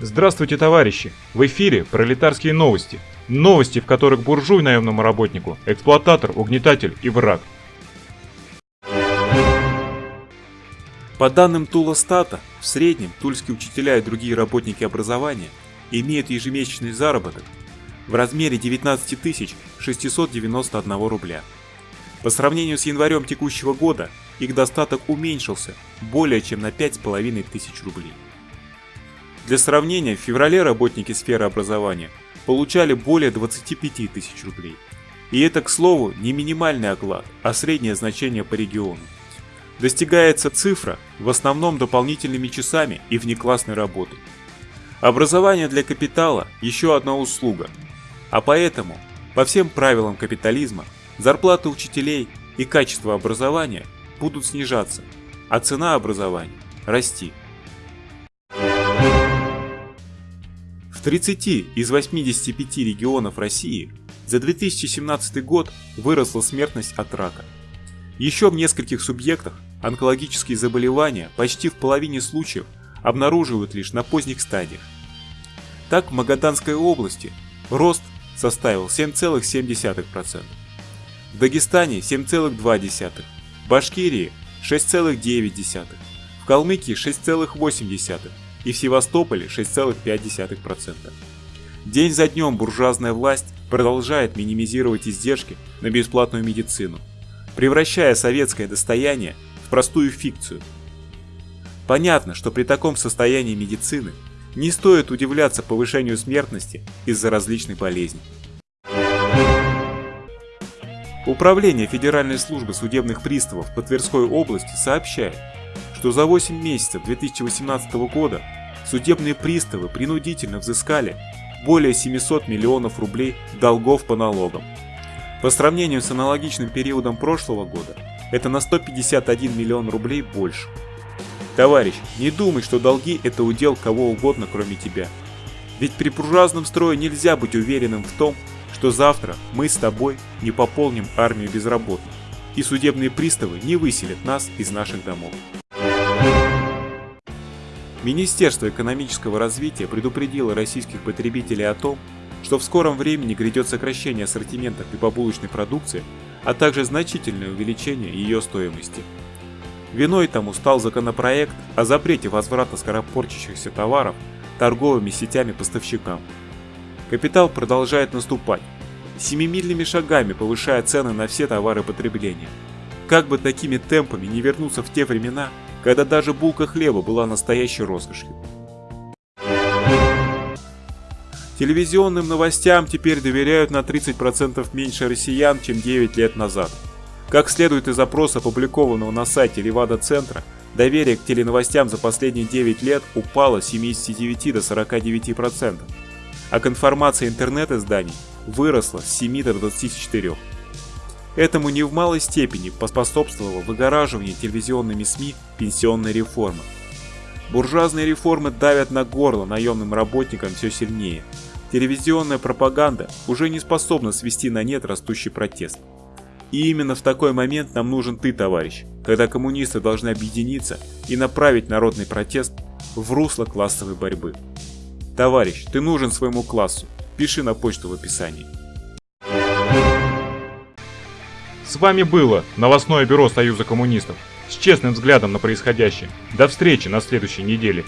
Здравствуйте, товарищи! В эфире пролетарские новости. Новости, в которых буржуй наемному работнику, эксплуататор, угнетатель и враг. По данным Тулостата, в среднем тульские учителя и другие работники образования имеют ежемесячный заработок в размере 19 691 рубля. По сравнению с январем текущего года, их достаток уменьшился более чем на 5500 рублей. Для сравнения, в феврале работники сферы образования получали более 25 тысяч рублей. И это, к слову, не минимальный оклад, а среднее значение по региону. Достигается цифра в основном дополнительными часами и внеклассной работой. Образование для капитала – еще одна услуга. А поэтому, по всем правилам капитализма, зарплаты учителей и качество образования будут снижаться, а цена образования – расти. 30 из 85 регионов России за 2017 год выросла смертность от рака. Еще в нескольких субъектах онкологические заболевания почти в половине случаев обнаруживают лишь на поздних стадиях. Так в Магаданской области рост составил 7,7%, в Дагестане 7,2%, в Башкирии 6,9%, в Калмыкии 6,8%, и в Севастополе 6,5%. День за днем буржуазная власть продолжает минимизировать издержки на бесплатную медицину, превращая советское достояние в простую фикцию. Понятно, что при таком состоянии медицины не стоит удивляться повышению смертности из-за различных болезней. Управление Федеральной службы судебных приставов по Тверской области сообщает, что за 8 месяцев 2018 года судебные приставы принудительно взыскали более 700 миллионов рублей долгов по налогам. По сравнению с аналогичным периодом прошлого года, это на 151 миллион рублей больше. Товарищ, не думай, что долги это удел кого угодно, кроме тебя. Ведь при буржуазном строе нельзя быть уверенным в том, что завтра мы с тобой не пополним армию безработных, и судебные приставы не выселят нас из наших домов. Министерство экономического развития предупредило российских потребителей о том, что в скором времени грядет сокращение ассортимента хлебобулочной продукции, а также значительное увеличение ее стоимости. Виной тому стал законопроект о запрете возврата скоропорчащихся товаров торговыми сетями поставщикам. Капитал продолжает наступать, семимильными шагами повышая цены на все товары потребления. Как бы такими темпами не вернуться в те времена, когда даже булка хлеба была настоящей роскошью. Телевизионным новостям теперь доверяют на 30% меньше россиян, чем 9 лет назад. Как следует из опроса, опубликованного на сайте Левада-центра, доверие к теленовостям за последние 9 лет упало с 79 до 49%, а к информации интернет-изданий выросло с 7 до 24%. Этому не в малой степени поспособствовало выгораживание телевизионными СМИ пенсионной реформы. Буржуазные реформы давят на горло наемным работникам все сильнее. Телевизионная пропаганда уже не способна свести на нет растущий протест. И именно в такой момент нам нужен ты, товарищ, когда коммунисты должны объединиться и направить народный протест в русло классовой борьбы. Товарищ, ты нужен своему классу. Пиши на почту в описании. Вами было новостное бюро Союза коммунистов с честным взглядом на происходящее. До встречи на следующей неделе.